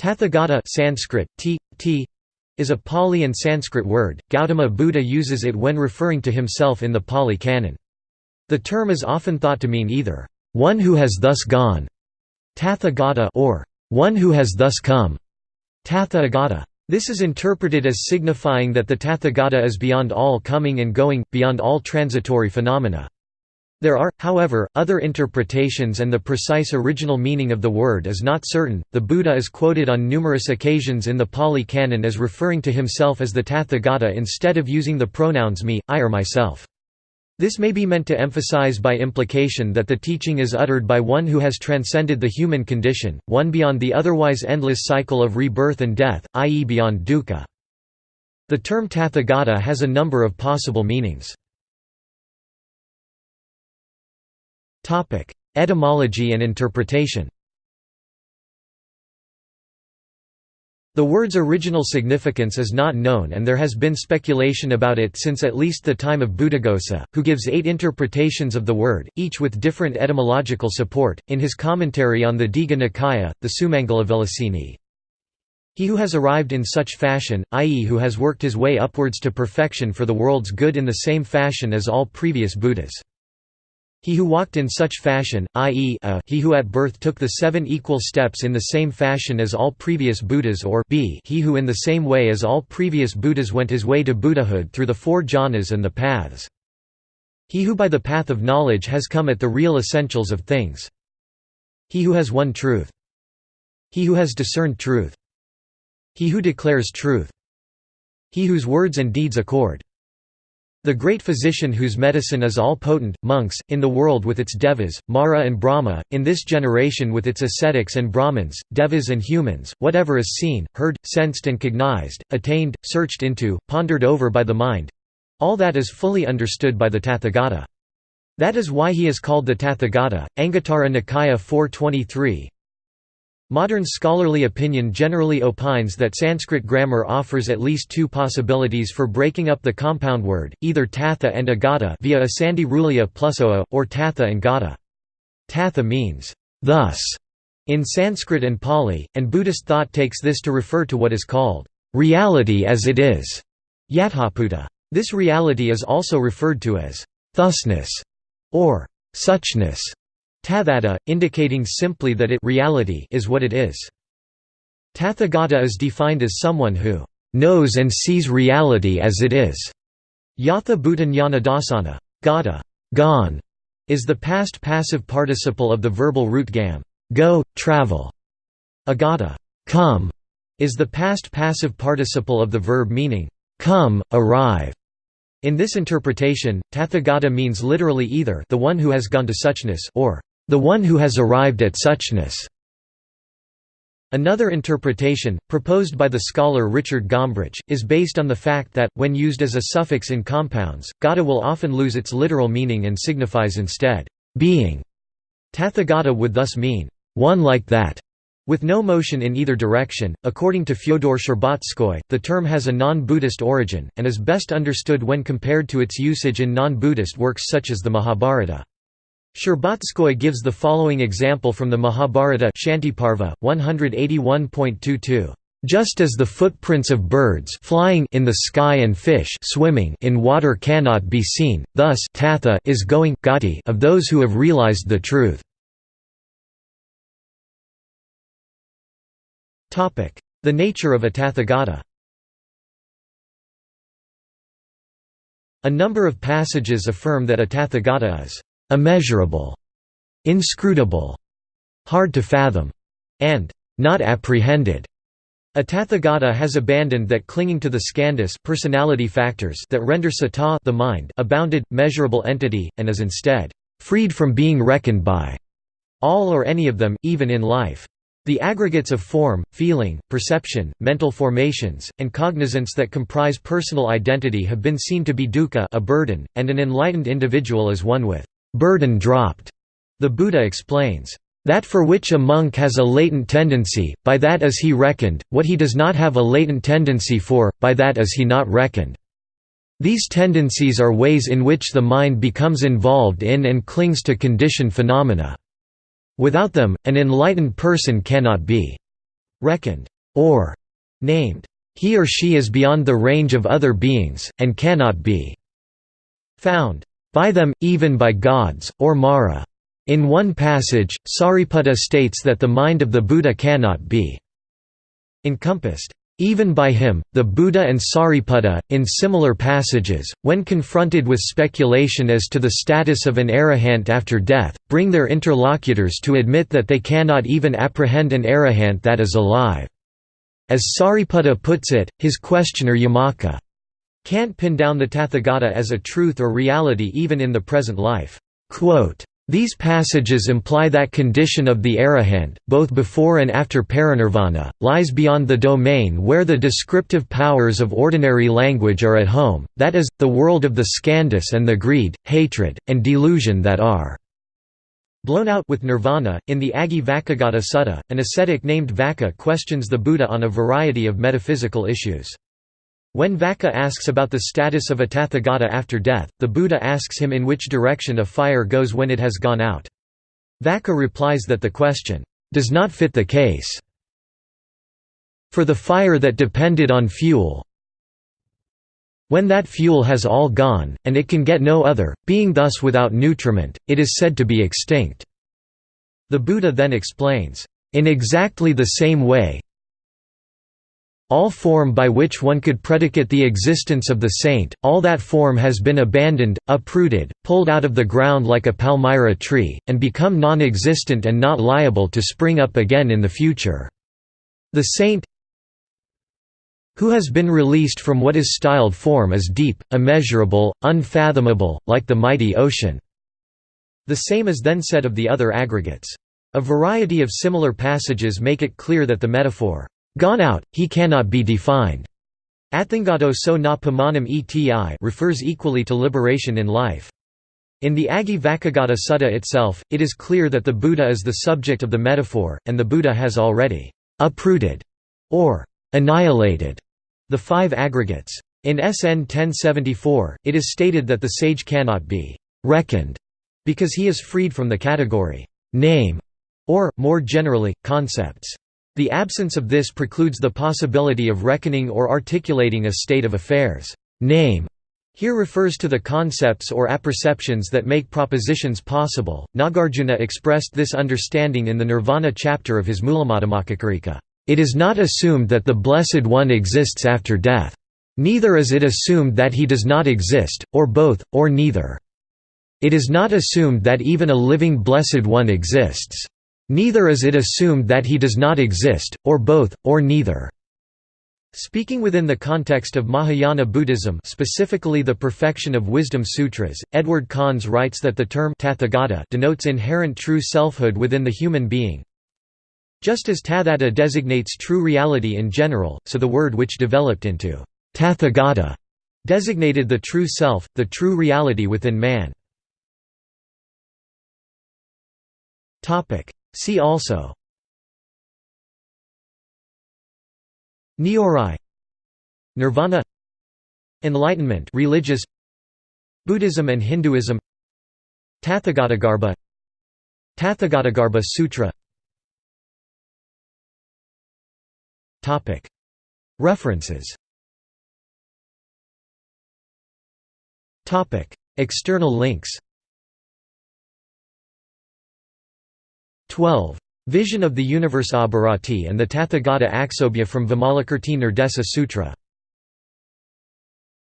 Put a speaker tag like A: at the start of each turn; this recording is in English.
A: Tathagata Sanskrit, t, t, is a Pali and Sanskrit word. Gautama Buddha uses it when referring to himself in the Pali Canon. The term is often thought to mean either, one who has thus gone, Tathagata or one who has thus come, Tathagata. This is interpreted as signifying that the Tathagata is beyond all coming and going, beyond all transitory phenomena. There are, however, other interpretations and the precise original meaning of the word is not certain. The Buddha is quoted on numerous occasions in the Pali Canon as referring to himself as the Tathagata instead of using the pronouns me, I or myself. This may be meant to emphasize by implication that the teaching is uttered by one who has transcended the human condition, one beyond the otherwise endless cycle of rebirth and death, i.e. beyond dukkha. The term Tathagata has a number of possible meanings. Etymology and interpretation The word's original significance is not known and there has been speculation about it since at least the time of Buddhaghosa, who gives eight interpretations of the word, each with different etymological support, in his commentary on the Digha Nikaya, the Sumangalavilasini. He who has arrived in such fashion, i.e. who has worked his way upwards to perfection for the world's good in the same fashion as all previous Buddhas. He who walked in such fashion, i.e. he who at birth took the seven equal steps in the same fashion as all previous Buddhas or b, he who in the same way as all previous Buddhas went his way to Buddhahood through the four jhanas and the paths. He who by the path of knowledge has come at the real essentials of things. He who has won truth. He who has discerned truth. He who declares truth. He whose words and deeds accord. The great physician whose medicine is all-potent, monks, in the world with its devas, Mara and Brahma, in this generation with its ascetics and Brahmins, devas and humans, whatever is seen, heard, sensed and cognized, attained, searched into, pondered over by the mind—all that is fully understood by the Tathagata. That is why he is called the Tathagata. Anguttara Nikaya 423 Modern scholarly opinion generally opines that Sanskrit grammar offers at least two possibilities for breaking up the compound word, either tatha and agata via a sandhi rulya plus oa, or tatha and gata. Tatha means, thus, in Sanskrit and Pali, and Buddhist thought takes this to refer to what is called, reality as it is, yathabhuta. This reality is also referred to as, thusness, or suchness. Tathata, indicating simply that it reality is what it is. Tathagata is defined as someone who knows and sees reality as it is. Yatha bhutanjana dasana. Gata gone, is the past passive participle of the verbal root gam go, travel. Agata come, is the past passive participle of the verb meaning come, arrive. In this interpretation, Tathagata means literally either the one who has gone to suchness or the one who has arrived at suchness. Another interpretation, proposed by the scholar Richard Gombrich, is based on the fact that, when used as a suffix in compounds, gata will often lose its literal meaning and signifies instead, being. Tathagata would thus mean, one like that, with no motion in either direction. According to Fyodor Shcherbatskoy, the term has a non Buddhist origin, and is best understood when compared to its usage in non Buddhist works such as the Mahabharata. Shcherbatskoy gives the following example from the Mahabharata Shantiparva, 181.22. Just as the footprints of birds flying in the sky and fish swimming in water cannot be seen, thus tatha is going gati of those who have realized the truth. The nature of a tathagata A number of passages affirm that a tathagata is immeasurable, inscrutable, hard to fathom, and not apprehended. A Tathagata has abandoned that clinging to the skandhas personality factors that render sata the mind a bounded, measurable entity, and is instead freed from being reckoned by all or any of them, even in life. The aggregates of form, feeling, perception, mental formations, and cognizance that comprise personal identity have been seen to be dukkha a burden, and an enlightened individual is one with burden dropped. The Buddha explains, that for which a monk has a latent tendency, by that is he reckoned, what he does not have a latent tendency for, by that is he not reckoned. These tendencies are ways in which the mind becomes involved in and clings to conditioned phenomena. Without them, an enlightened person cannot be. reckoned, or named. He or she is beyond the range of other beings, and cannot be found by them, even by gods, or Mara. In one passage, Sariputta states that the mind of the Buddha cannot be encompassed even by him, the Buddha and Sariputta, in similar passages, when confronted with speculation as to the status of an arahant after death, bring their interlocutors to admit that they cannot even apprehend an arahant that is alive. As Sariputta puts it, his questioner Yamaka can't pin down the Tathagata as a truth or reality even in the present life. These passages imply that condition of the arahant, both before and after parinirvana, lies beyond the domain where the descriptive powers of ordinary language are at home, that is, the world of the skandhas and the greed, hatred, and delusion that are blown out with nirvana. In the Aggi-Vacchagotta Sutta, an ascetic named Vaccha questions the Buddha on a variety of metaphysical issues. When Vaccha asks about the status of a Tathagata after death, the Buddha asks him in which direction a fire goes when it has gone out. Vaccha replies that the question, "...does not fit the case. For the fire that depended on fuel when that fuel has all gone, and it can get no other, being thus without nutriment, it is said to be extinct." The Buddha then explains, "...in exactly the same way, all form by which one could predicate the existence of the saint, all that form has been abandoned, uprooted, pulled out of the ground like a palmyra tree, and become non-existent and not liable to spring up again in the future. The saint who has been released from what is styled form is deep, immeasurable, unfathomable, like the mighty ocean." The same is then said of the other aggregates. A variety of similar passages make it clear that the metaphor, Gone out, he cannot be defined. Atthangado so na pamanam eti refers equally to liberation in life. In the Aggi-Vacchagotta Sutta itself, it is clear that the Buddha is the subject of the metaphor, and the Buddha has already uprooted or annihilated the five aggregates. In SN 1074, it is stated that the sage cannot be reckoned because he is freed from the category name or, more generally, concepts. The absence of this precludes the possibility of reckoning or articulating a state of affairs. Name here refers to the concepts or apperceptions that make propositions possible. Nagarjuna expressed this understanding in the Nirvana chapter of his Mulamadhyamakakarika. It is not assumed that the Blessed One exists after death. Neither is it assumed that he does not exist, or both, or neither. It is not assumed that even a living Blessed One exists. Neither is it assumed that he does not exist, or both, or neither. Speaking within the context of Mahayana Buddhism specifically the Perfection of Wisdom Sutras, Edward Conze writes that the term Tathagata denotes inherent true selfhood within the human being. Just as Tathata designates true reality in general, so the word which developed into Tathagata designated the true self, the true reality within man. See also. Nyorai Nirvana. Enlightenment religious. Buddhism and Hinduism. Tathagatagarbha Tathagatagarbha Sutra. References. External links 12. Vision of the Universe Abhirati and the Tathagata Aksobhya from Vimalakirti Nirdesa Sutra